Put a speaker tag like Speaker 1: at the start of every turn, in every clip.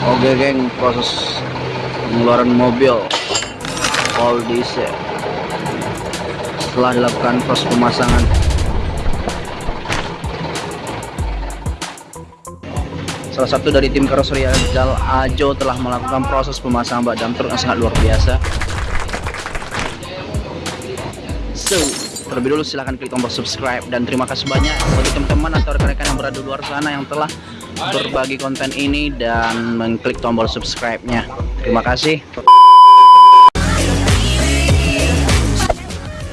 Speaker 1: Oke geng. Proses pengeluaran mobil. All diesel setelah dilakukan proses pemasangan. Salah satu dari tim karoseri Ajal Ajo telah melakukan proses pemasangan bak dam truk yang sangat luar biasa. So terlebih dulu silahkan klik tombol subscribe dan terima kasih banyak bagi teman-teman atau rekan-rekan yang berada di luar sana yang telah berbagi konten ini dan mengklik tombol subscribe-nya. Terima kasih.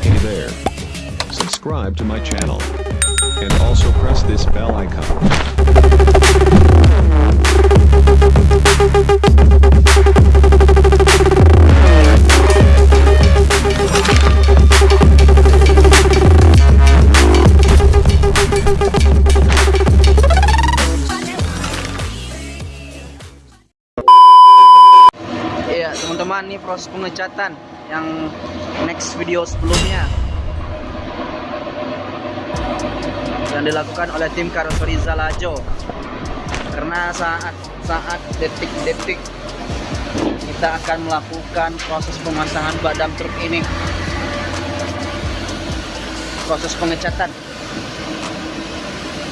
Speaker 2: Hey there. Subscribe to my channel. And also press this bell icon.
Speaker 1: Teman-teman, ini proses pengecatan yang next video sebelumnya. Yang dilakukan oleh tim karoseri Zalajo. Karena saat saat detik-detik kita akan melakukan proses pemasangan badam truk ini. Proses pengecatan.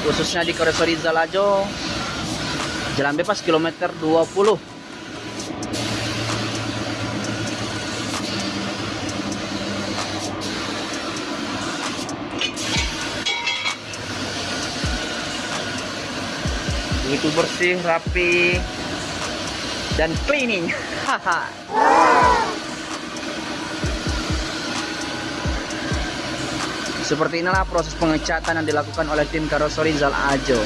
Speaker 1: Khususnya di karoseri Zalajo jalan bebas kilometer 20 begitu bersih, rapi, dan cleaning. Seperti inilah proses pengecatan yang dilakukan oleh tim karoseri Zal Ajo,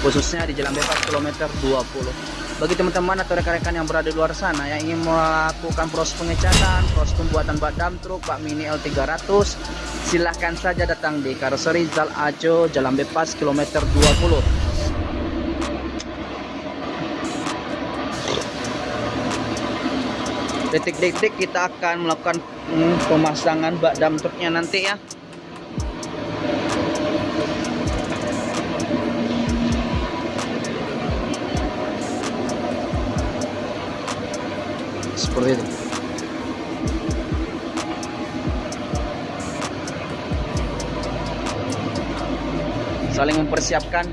Speaker 1: khususnya di Jalan Bebas kilometer 20. Bagi teman-teman atau rekan-rekan yang berada di luar sana yang ingin melakukan proses pengecatan, proses pembuatan bak dam truk, bak mini L300, silahkan saja datang di karoseri Zal Ajo, Jalan Bebas kilometer 20. Detik-detik kita akan melakukan hmm, pemasangan bak dam truknya nanti ya. Seperti itu. Saling mempersiapkan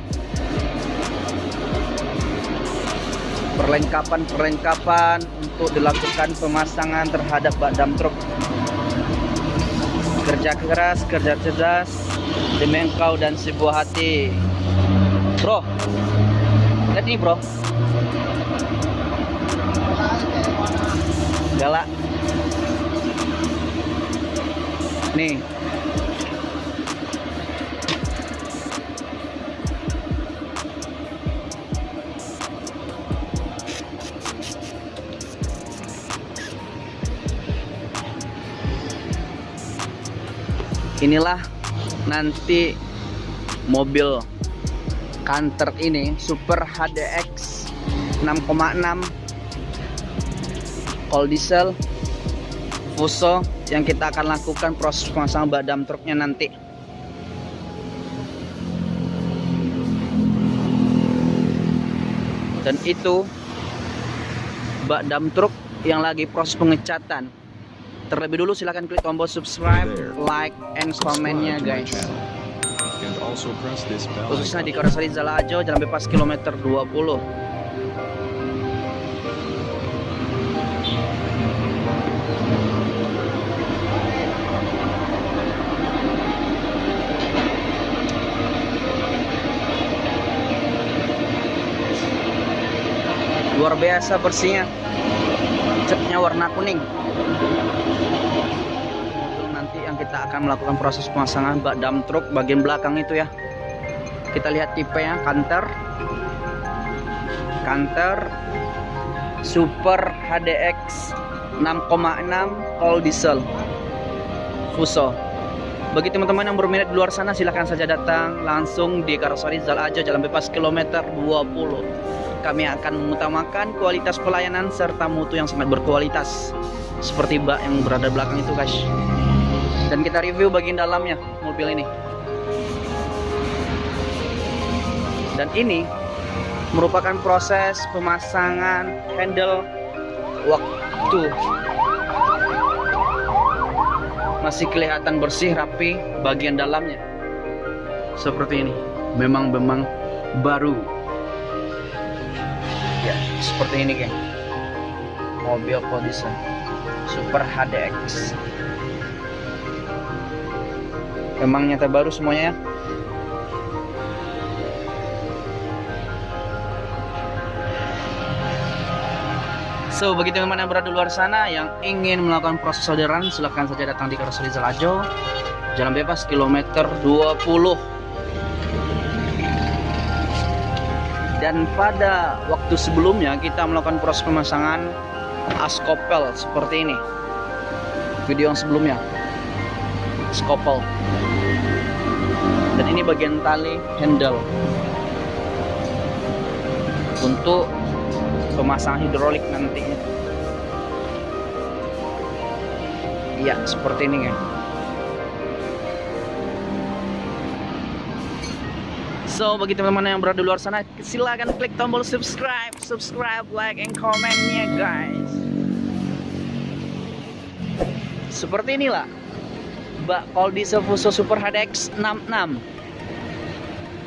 Speaker 1: perlengkapan-perlengkapan untuk dilakukan pemasangan terhadap bak dam truk. Kerja keras, kerja cerdas demi engkau dan sebuah hati. Bro, lihat nih bro. Galak. Nih, inilah nanti mobil kanter ini Super HDX 6,6 cold diesel Fuso yang kita akan lakukan proses pemasangan badam truknya nanti. Dan itu bak dam truk yang lagi proses pengecatan terlebih dulu silahkan klik tombol subscribe like and komennya guys. khususnya di. Karoseri Zalajo Jalan Bebas kilometer 20 luar biasa bersihnya. Catnya warna kuning Mobil nanti yang kita akan melakukan proses pemasangan bak dam truk bagian belakang itu ya. Kita lihat tipenya kanter. Kanter super HDX 6,6 all diesel. Fuso. Bagi teman-teman yang berminat di luar sana silahkan saja datang langsung di Karoseri Zal Aja Jalan Bebas kilometer 20 kami akan mengutamakan kualitas pelayanan serta mutu yang sangat berkualitas seperti bak yang berada belakang itu guys. Dan kita review bagian dalamnya mobil ini. Dan ini merupakan proses pemasangan handle waktu. Masih kelihatan bersih rapi bagian dalamnya. Seperti ini. Memang memang baru. Ya seperti ini geng. Mobil Codiza Super HDX memang nyata baru semuanya ya? So, bagi teman-teman yang berada di luar sana yang ingin melakukan proses solderan, silahkan saja datang di Karoseri Zalajo, Jalan Bebas, kilometer 20. Dan pada waktu sebelumnya kita melakukan proses pemasangan askopel seperti ini. Video yang sebelumnya. Skopel. Dan ini bagian tali handle. Untuk pemasangan hidrolik nantinya iya seperti ini kan So bagi teman-teman yang berada di luar sana silahkan klik tombol subscribe, subscribe, like, and komennya guys. Seperti inilah. Mbak Koldi Fuso Super HDX 66.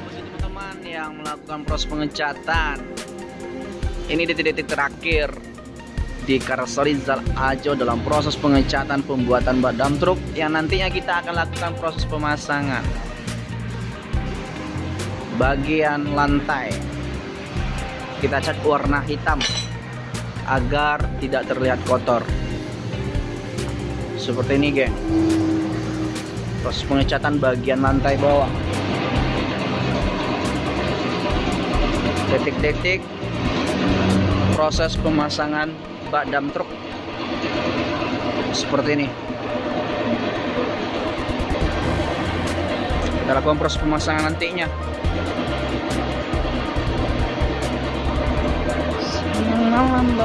Speaker 1: Bagi teman-teman yang melakukan proses pengecatan. Ini detik-detik terakhir di Karoseri Zal Ajo dalam proses pengecatan pembuatan bak truk yang nantinya kita akan lakukan proses pemasangan. Bagian lantai. Kita cat warna hitam agar tidak terlihat kotor seperti ini geng. Proses pengecatan bagian lantai bawah. Detik-detik proses pemasangan bak dam truk. Seperti ini. Kita lakukan proses pemasangan nantinya. Malam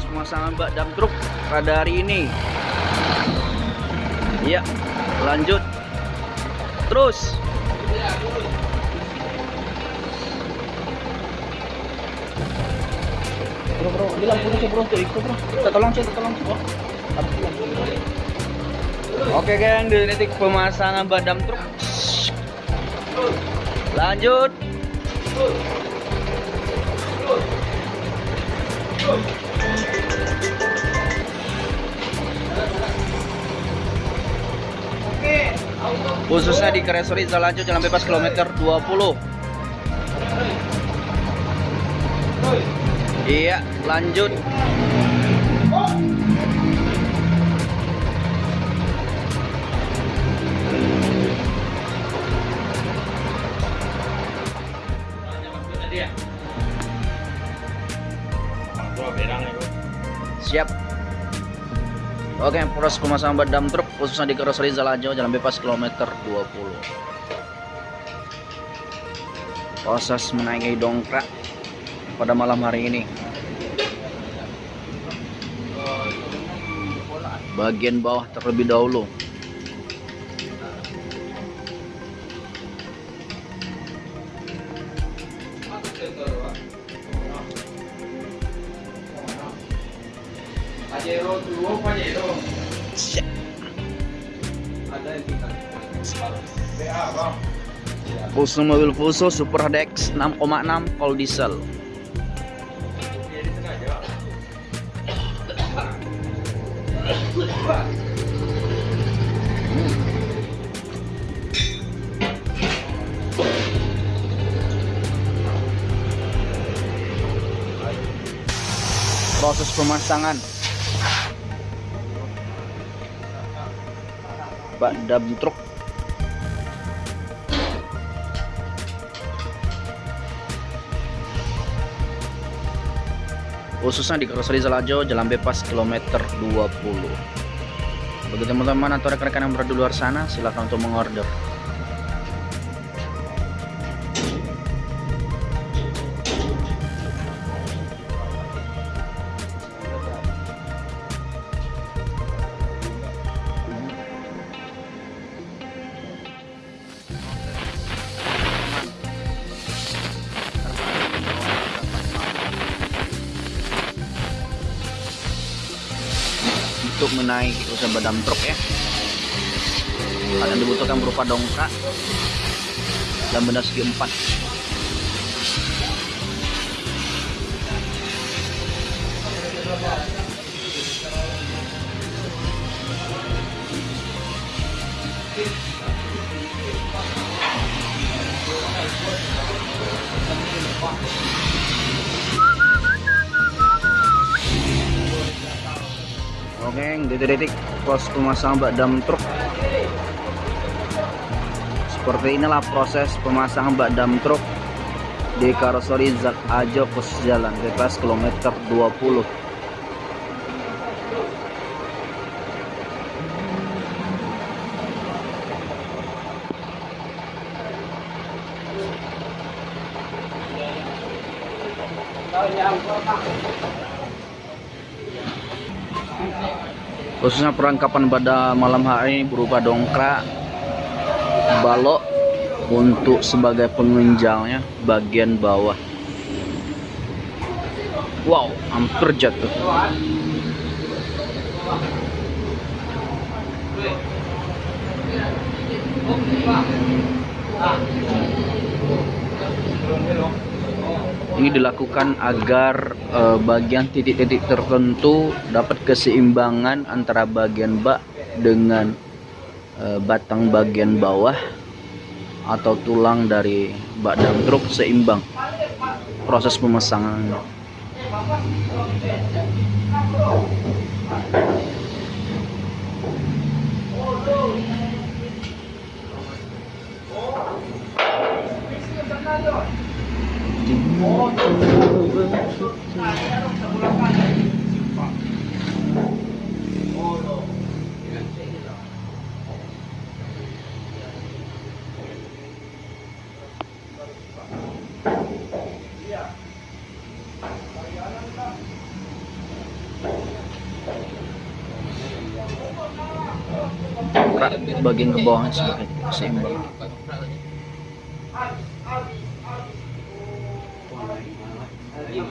Speaker 1: pemasangan bak dam truk pada hari ini Iya, lanjut. Terus. Bro, bro, bilang punya sih bro, ikut bro. Kita tolong sih, tolong sih. Oke geng, di detik pemasangan badam truk. Lanjut. Khususnya di Kresori Zalajo Jalan Bebas kilometer 20 iya lanjut. Siap Oke, proses pemasangan badam truk khususnya di Karoseri Zalajo Jalan Bebas kilometer 20. Proses menaiki dongkrak pada malam hari ini. Bagian bawah terlebih dahulu.
Speaker 3: Pajero Pajero. Ada yang kita. BA.
Speaker 1: Fuso mobil Fuso Super Dex 6,6 kol diesel. Proses pemasangan bak dam truk khususnya di Karoseri Zalajo Jalan Bebas kilometer 20 bagi teman-teman atau rekan-rekan yang berada di luar sana silahkan untuk mengorder menaiki usaha badam truk ya. Yang dibutuhkan berupa dongkrak dan benda segi empat Oke, detik-detik pos pemasangan bak dam truk. Seperti inilah proses pemasangan bak dam truk di karoseri Zak Ajo pos jalan TPS kilometer 20. Khususnya perlengkapan pada malam hari berupa dongkrak balok untuk sebagai penunjangnya bagian bawah. Wow hampir jatuh ini dilakukan agar eh, bagian titik-titik tertentu dapat keseimbangan antara bagian bak dengan eh, batang bagian bawah atau tulang dari bak dam truk seimbang proses pemasangan bagian ke bawah sebagai seimbang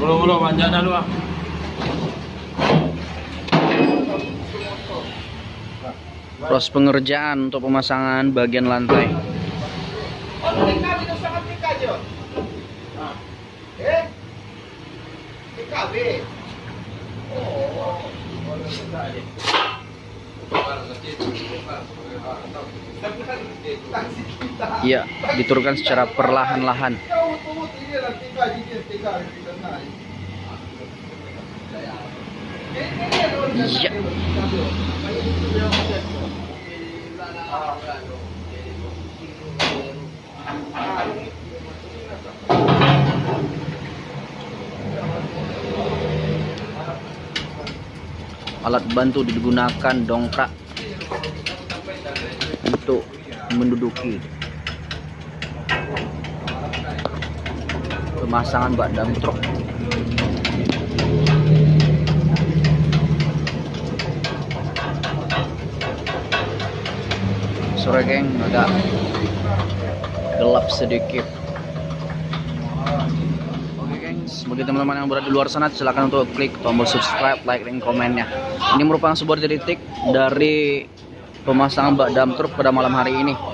Speaker 3: Belum panjang dah lu ah.
Speaker 1: proses pengerjaan untuk pemasangan bagian lantai Iya, diturunkan secara perlahan-lahan. Iya. Alat bantu digunakan dongkrak untuk menduduki pemasangan bak dam truk. Sore geng agak gelap sedikit. Oke gengs, bagi teman-teman yang berada di luar sana silahkan untuk klik tombol subscribe, like, dan komennya. Ini merupakan sebuah titik dari pemasangan bak dam truk pada malam hari ini.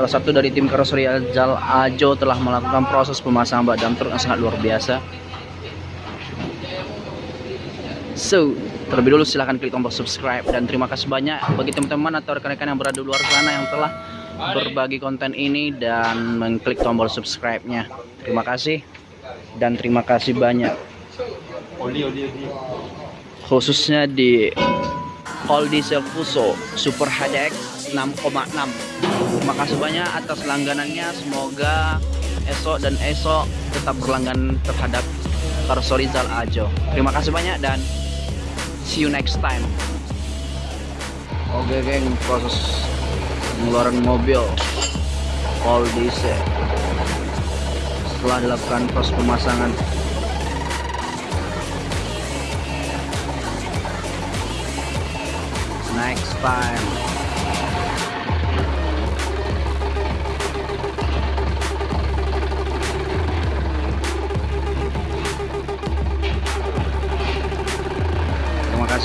Speaker 1: Salah satu dari tim karoseri Ajal Ajo telah melakukan proses pemasangan bak dam truk yang sangat luar biasa. So, terlebih dulu silahkan klik tombol subscribe dan terima kasih banyak bagi teman-teman atau rekan-rekan yang berada di luar sana yang telah berbagi konten ini dan mengklik tombol subscribe-nya. Terima kasih dan terima kasih banyak khususnya di All Diesel Fuso Super HDX 6,6 terima kasih banyak atas langganannya. Semoga esok dan esok tetap berlangganan terhadap Karso Rizal Ajo. Terima kasih banyak dan see you next time. Oke geng, proses pengeluaran mobil. All diesel setelah dilakukan proses pemasangan. Next time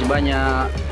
Speaker 1: banyak